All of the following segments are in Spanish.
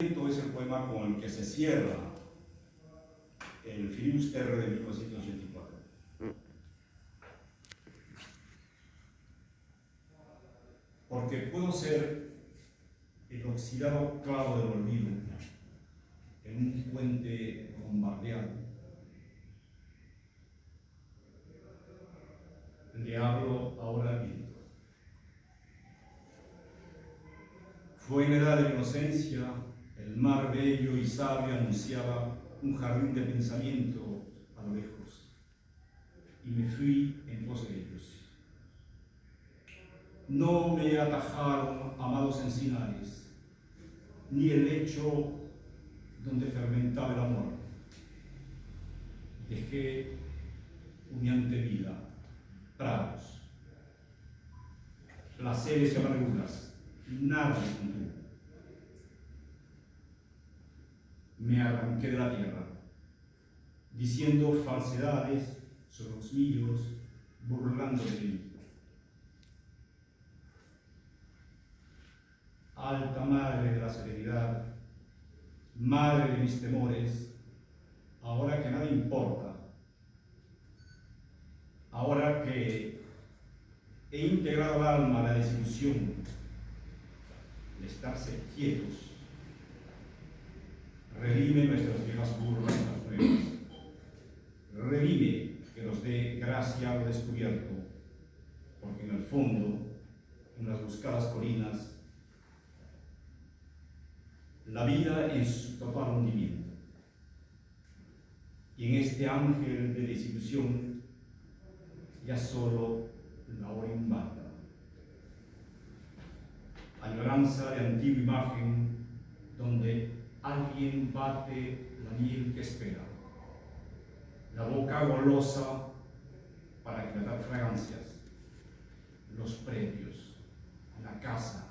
Es el poema con el que se cierra el Filibuster de 1984. Porque puedo ser el oxidado clavo del olvido en un puente bombardeado. Le hablo ahora al viento. Fue en edad de inocencia el mar bello y sabio anunciaba un jardín de pensamiento a lo lejos, y me fui en pos de ellos. No me atajaron amados encinares, ni el lecho donde fermentaba el amor. Dejé humeante vida, prados, placeres y amarguras, nada me me arranqué de la tierra, diciendo falsedades sobre los míos, burlando de mí. Alta madre de la serenidad, madre de mis temores, ahora que nada importa, ahora que he integrado al alma la desilusión de estarse quietos redime nuestras viejas burlas las nuevas. Redime que nos dé gracia lo descubierto, porque en el fondo, en las buscadas colinas, la vida en su total hundimiento. Y en este ángel de desilusión, ya solo la hora invada. Añoranza de antigua imagen, donde alguien bate la miel que espera. La boca golosa para crear fragancias, los premios, la casa.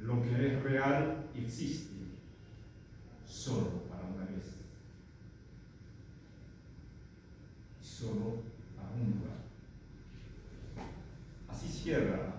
Lo que es real existe solo para una vez. Solo para un lugar. Así cierra